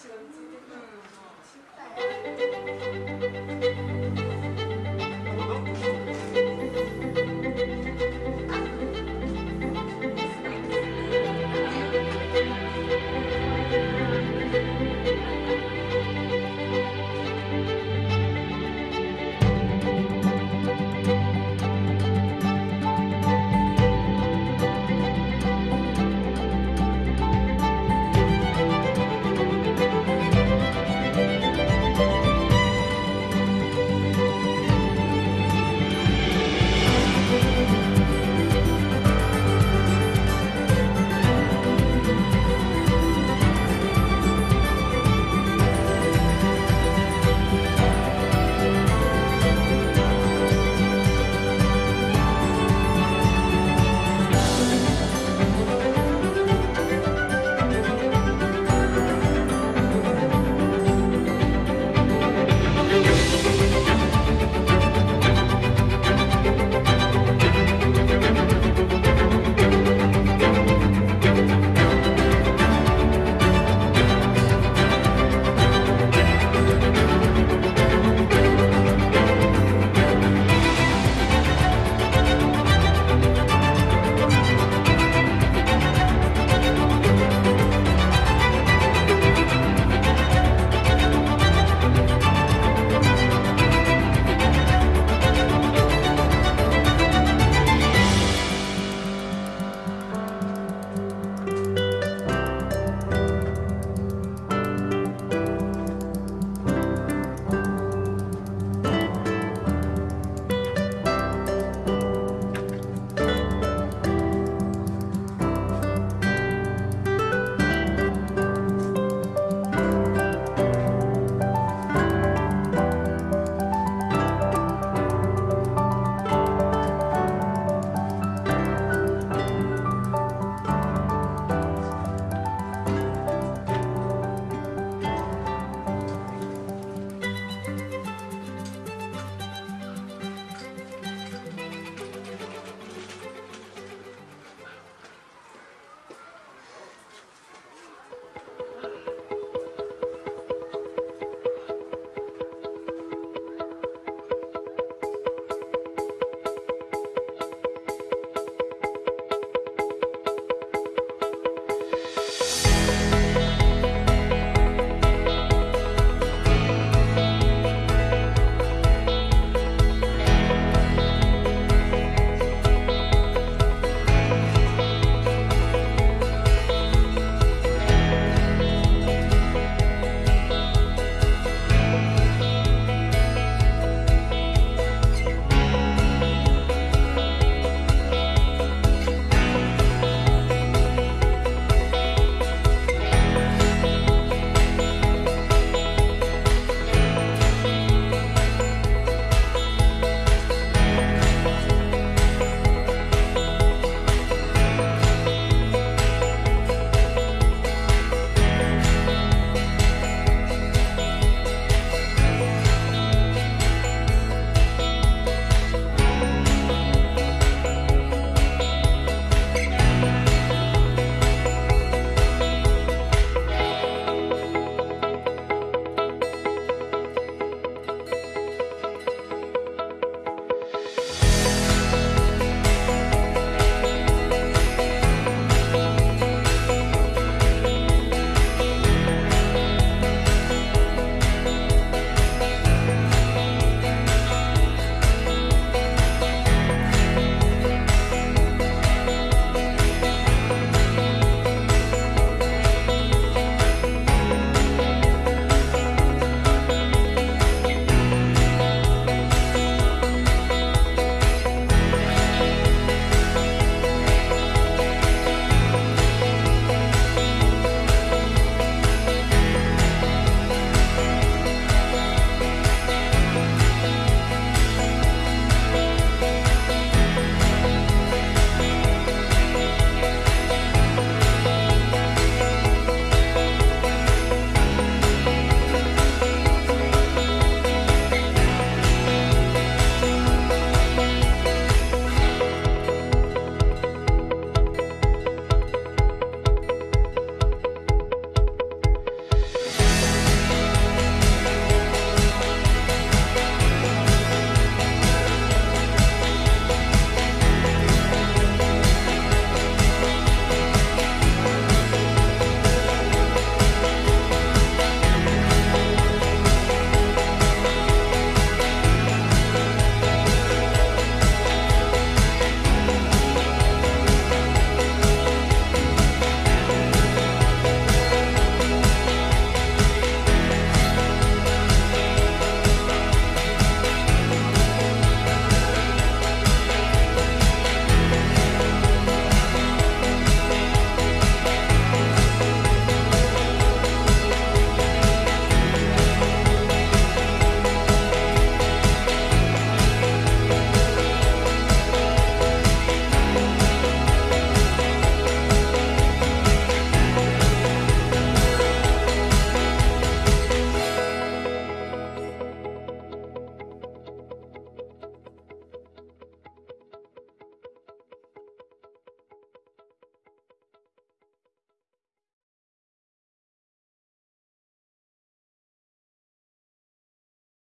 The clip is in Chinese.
洗了，